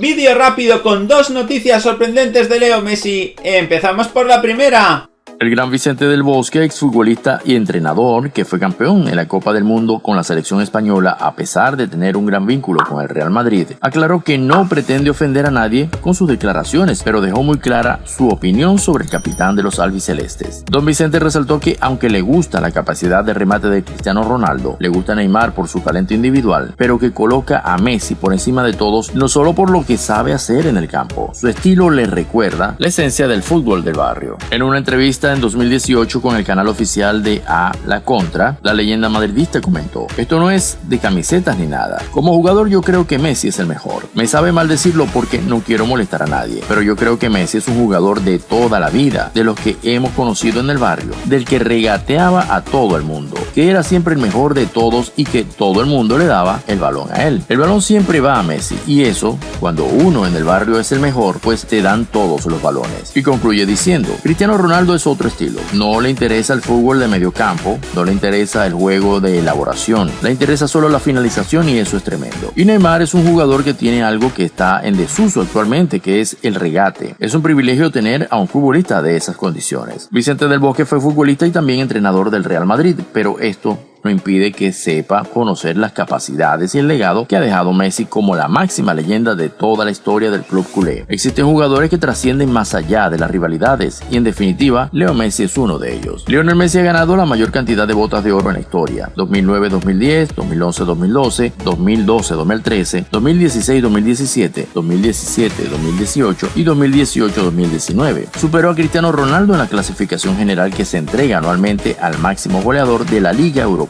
Vídeo rápido con dos noticias sorprendentes de Leo Messi. Empezamos por la primera. El gran Vicente del Bosque, exfutbolista y entrenador que fue campeón en la Copa del Mundo con la selección española a pesar de tener un gran vínculo con el Real Madrid, aclaró que no pretende ofender a nadie con sus declaraciones, pero dejó muy clara su opinión sobre el capitán de los albicelestes. Don Vicente resaltó que aunque le gusta la capacidad de remate de Cristiano Ronaldo, le gusta Neymar por su talento individual, pero que coloca a Messi por encima de todos no solo por lo que sabe hacer en el campo, su estilo le recuerda la esencia del fútbol del barrio. En una entrevista en 2018 con el canal oficial de A La Contra, la leyenda madridista comentó, esto no es de camisetas ni nada. Como jugador yo creo que Messi es el mejor. Me sabe mal decirlo porque no quiero molestar a nadie, pero yo creo que Messi es un jugador de toda la vida, de los que hemos conocido en el barrio, del que regateaba a todo el mundo, que era siempre el mejor de todos y que todo el mundo le daba el balón a él. El balón siempre va a Messi y eso, cuando uno en el barrio es el mejor, pues te dan todos los balones. Y concluye diciendo, Cristiano Ronaldo es otro estilo. No le interesa el fútbol de medio campo, no le interesa el juego de elaboración, le interesa solo la finalización y eso es tremendo. Y Neymar es un jugador que tiene algo que está en desuso actualmente, que es el regate. Es un privilegio tener a un futbolista de esas condiciones. Vicente del Bosque fue futbolista y también entrenador del Real Madrid, pero esto no impide que sepa conocer las capacidades y el legado que ha dejado Messi como la máxima leyenda de toda la historia del club culé. Existen jugadores que trascienden más allá de las rivalidades y en definitiva Leo Messi es uno de ellos. Lionel Messi ha ganado la mayor cantidad de botas de oro en la historia, 2009-2010, 2011-2012, 2012-2013, 2016-2017, 2017-2018 y 2018-2019. Superó a Cristiano Ronaldo en la clasificación general que se entrega anualmente al máximo goleador de la Liga Europea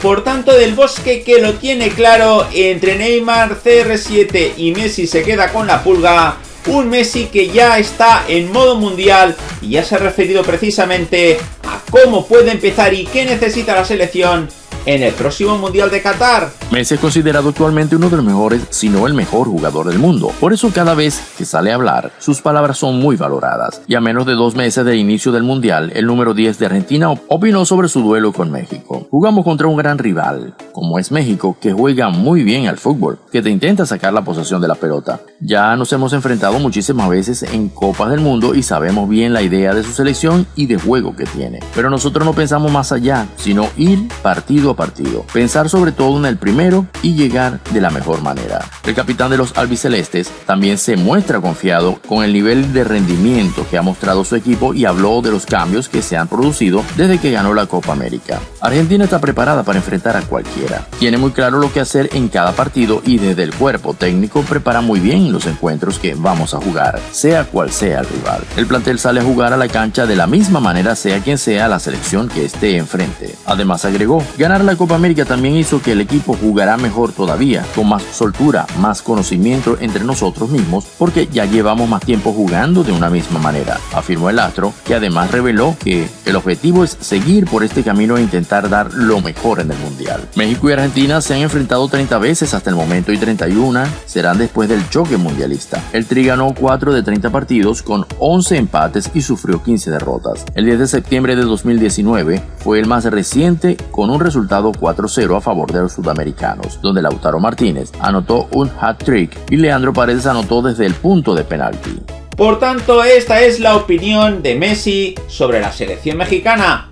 Por tanto, Del Bosque que lo tiene claro, entre Neymar, CR7 y Messi se queda con la pulga, un Messi que ya está en modo mundial y ya se ha referido precisamente a cómo puede empezar y qué necesita la selección en el próximo Mundial de Qatar. Messi es considerado actualmente uno de los mejores, si no el mejor jugador del mundo. Por eso cada vez que sale a hablar, sus palabras son muy valoradas. Y a menos de dos meses del inicio del Mundial, el número 10 de Argentina opinó sobre su duelo con México. Jugamos contra un gran rival, como es México, que juega muy bien al fútbol, que te intenta sacar la posesión de la pelota. Ya nos hemos enfrentado muchísimas veces en Copas del Mundo y sabemos bien la idea de su selección y de juego que tiene. Pero nosotros no pensamos más allá, sino ir partido partido, pensar sobre todo en el primero y llegar de la mejor manera. El capitán de los albicelestes también se muestra confiado con el nivel de rendimiento que ha mostrado su equipo y habló de los cambios que se han producido desde que ganó la Copa América. Argentina está preparada para enfrentar a cualquiera. Tiene muy claro lo que hacer en cada partido y desde el cuerpo técnico prepara muy bien los encuentros que vamos a jugar, sea cual sea el rival. El plantel sale a jugar a la cancha de la misma manera sea quien sea la selección que esté enfrente. Además agregó, ganar la Copa América también hizo que el equipo jugará mejor todavía, con más soltura, más conocimiento entre nosotros mismos, porque ya llevamos más tiempo jugando de una misma manera, afirmó el astro, que además reveló que el objetivo es seguir por este camino e intentar dar lo mejor en el Mundial. México y Argentina se han enfrentado 30 veces hasta el momento y 31 serán después del choque mundialista. El Tri ganó 4 de 30 partidos con 11 empates y sufrió 15 derrotas. El 10 de septiembre de 2019 fue el más reciente con un resultado 4-0 a favor de los sudamericanos, donde Lautaro Martínez anotó un hat-trick y Leandro Paredes anotó desde el punto de penalti. Por tanto, esta es la opinión de Messi sobre la selección mexicana.